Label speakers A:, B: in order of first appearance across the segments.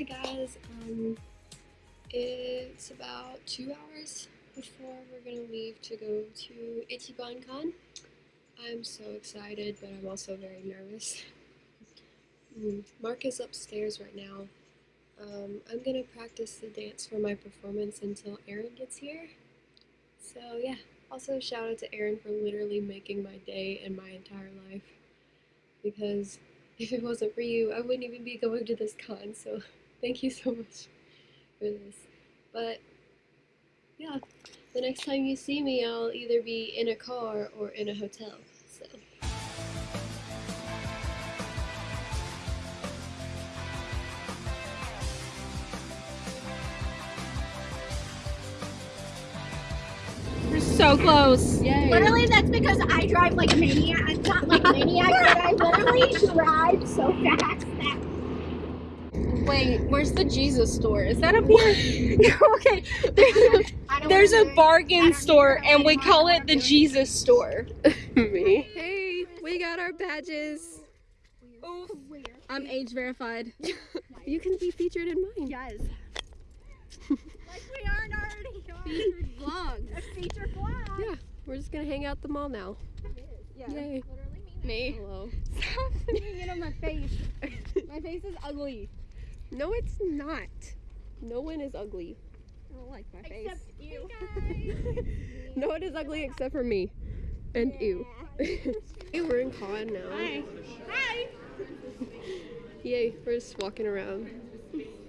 A: Hi guys, um, it's about two hours before we're gonna leave to go to Ichiban Con. I'm so excited, but I'm also very nervous. Mm, Mark is upstairs right now. Um, I'm gonna practice the dance for my performance until Aaron gets here. So yeah, also shout out to Aaron for literally making my day and my entire life. Because if it wasn't for you, I wouldn't even be going to this con, so thank you so much for this. But yeah, the next time you see me, I'll either be in a car or in a hotel. So.
B: We're so close.
A: Yay.
C: Literally, that's because I drive like a maniac. Not like a maniac, but I literally drive so fast that.
B: Wait, where's the Jesus store? Is that up here? okay, there's a,
C: I
B: there's a bargain store and we call it the Jesus store.
A: me. Hey, we got our badges.
B: Oh, I'm age verified.
A: You can be featured in mine.
C: Yes. like we aren't already
B: Featured vlogs.
C: a featured vlog.
A: Yeah, we're just gonna hang out the mall now.
B: Yeah.
A: Yay.
B: Me.
A: Hello.
B: Stop putting it on my face. My face is ugly.
A: No, it's not. No one is ugly.
B: I don't like my face.
C: Except you.
A: No one is ugly except for me. And you. hey, we're in con now.
B: Hi.
C: Hi.
A: Yay, we're just walking around.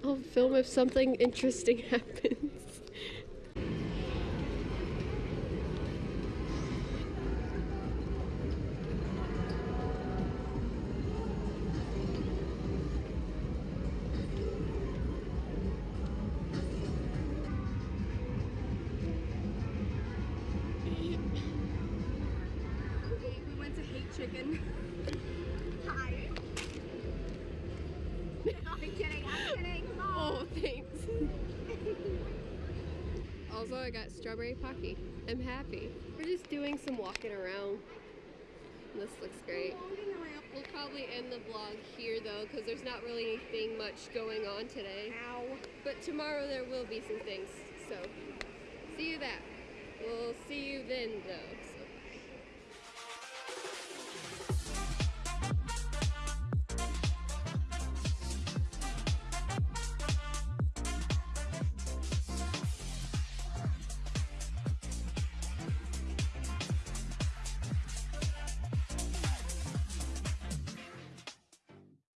A: I'll film if something interesting happens.
B: We went to Hate Chicken.
C: Hi. I'm kidding. I'm kidding.
A: Oh, thanks. also, I got strawberry pocky. I'm happy. We're just doing some walking around. This looks great. We'll probably end the vlog here though, because there's not really anything much going on today.
C: Ow.
A: But tomorrow there will be some things. So, see you that. You then though.